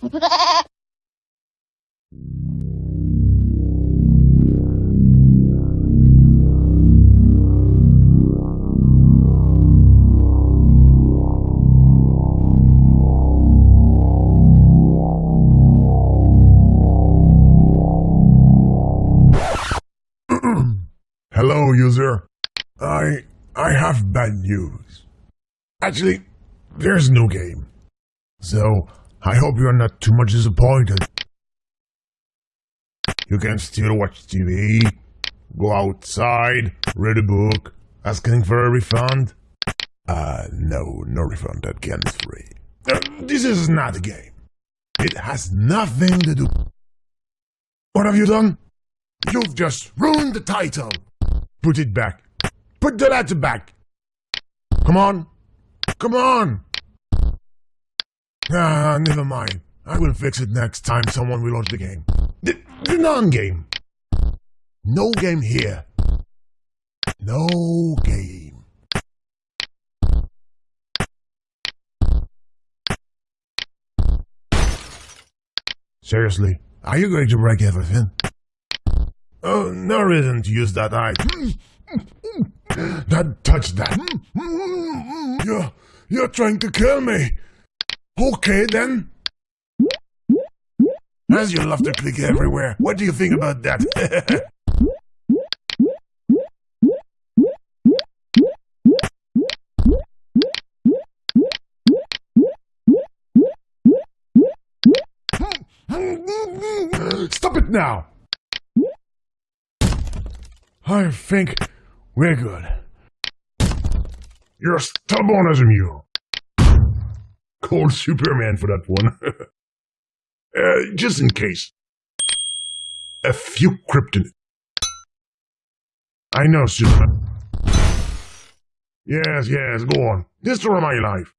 Hello, user. I I have bad news. Actually, there's no game. So, I hope you're not too much disappointed. You can still watch TV, go outside, read a book, asking for a refund. Uh, no, no refund, game is free. Uh, this is not a game. It has nothing to do. What have you done? You've just ruined the title. Put it back. Put the letter back. Come on. Come on. Ah, never mind. I will fix it next time someone will launch the game. The, the non-game. No game here. No game. Seriously, are you going to break everything? Oh, no reason to use that eye. That touch that. You're, you're trying to kill me. Okay then. As you love to click everywhere, what do you think about that? Stop it now! I think we're good. You're stubborn as a mule. Called Superman for that one. uh, just in case. A few kryptonite. I know, Superman. Yes, yes, go on. Destroy my life.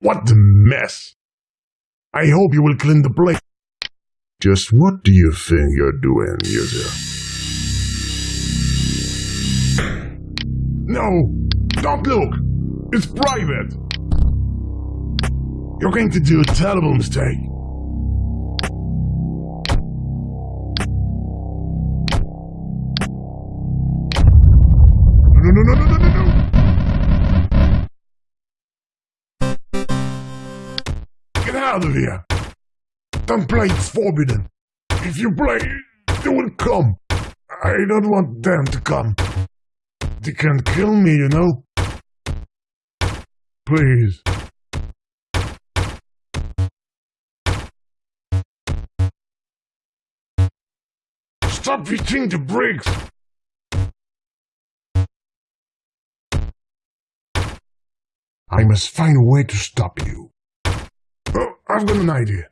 What the mess. I hope you will clean the place. Just what do you think you're doing, user? No! Don't look! It's private! You're going to do a terrible mistake. No, no, no, no, no, no, no! Get out of here! Don't play, it's forbidden. If you play, they will come. I don't want them to come. They can't kill me, you know? Please. Stop hitting the bricks! I must find a way to stop you. Oh, I've got an idea.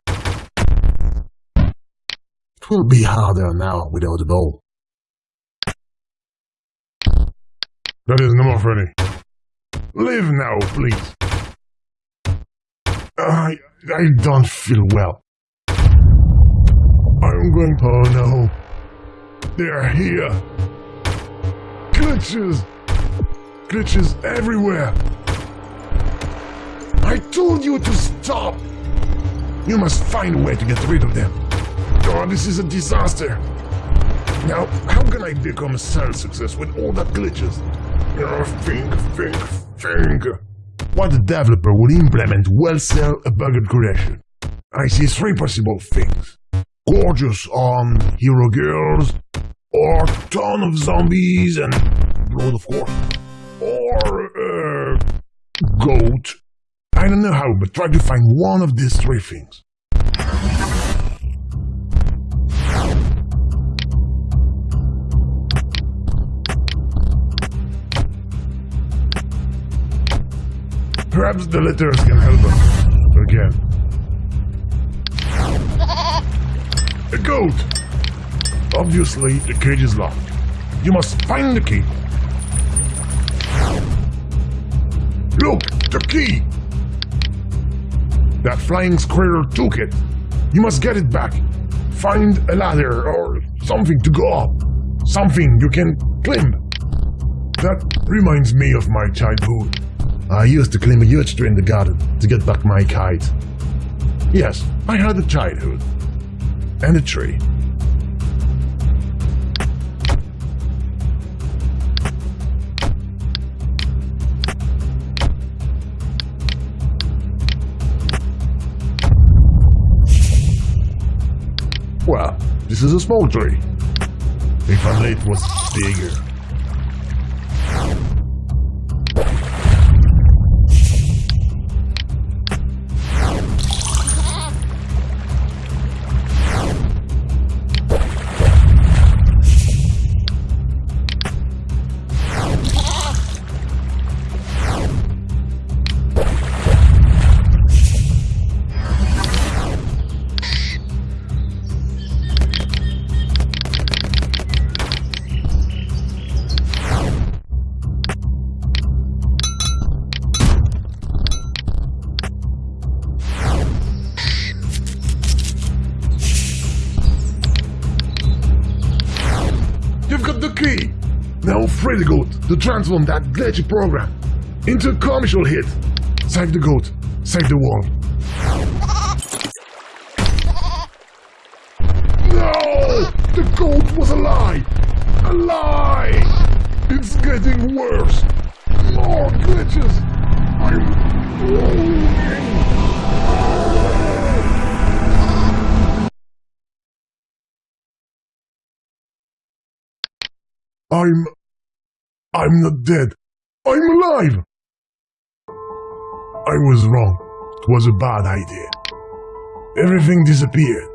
It will be harder now without the ball. That is no more funny. Leave now, please. I I don't feel well. I'm going. Oh no. They're here. Glitches. Glitches everywhere. I told you to stop. You must find a way to get rid of them. Oh, this is a disaster. Now, how can I become a sales success with all that glitches? Oh, think, think, think. What developer would implement well sell a bugged creation? I see three possible things. Gorgeous on hero girls, or ton of zombies and blood of course, or uh, goat. I don't know how, but try to find one of these three things. Perhaps the letters can help us. Again. Goat! Obviously, the cage is locked. You must find the key. Look, the key! That flying squirrel took it. You must get it back. Find a ladder or something to go up. Something you can climb. That reminds me of my childhood. I used to climb a huge tree in the garden to get back my kite. Yes, I had a childhood. And. Well, this is a small tree. If only it was bigger. Now free the goat to transform that glitchy program into a commercial hit. Save the goat. Save the world. No! The goat was a lie! A lie! It's getting worse! More glitches! I'm rolling! I'm... I'm not dead. I'm alive! I was wrong. It was a bad idea. Everything disappeared.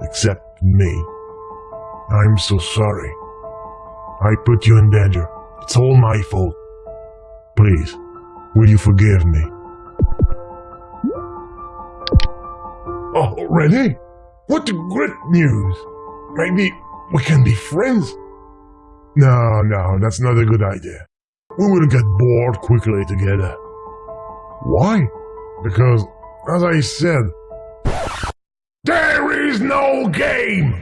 Except me. I'm so sorry. I put you in danger. It's all my fault. Please, will you forgive me? Oh, Already? What great news! Maybe we can be friends? No, no, that's not a good idea. We will get bored quickly together. Why? Because, as I said, there is no game!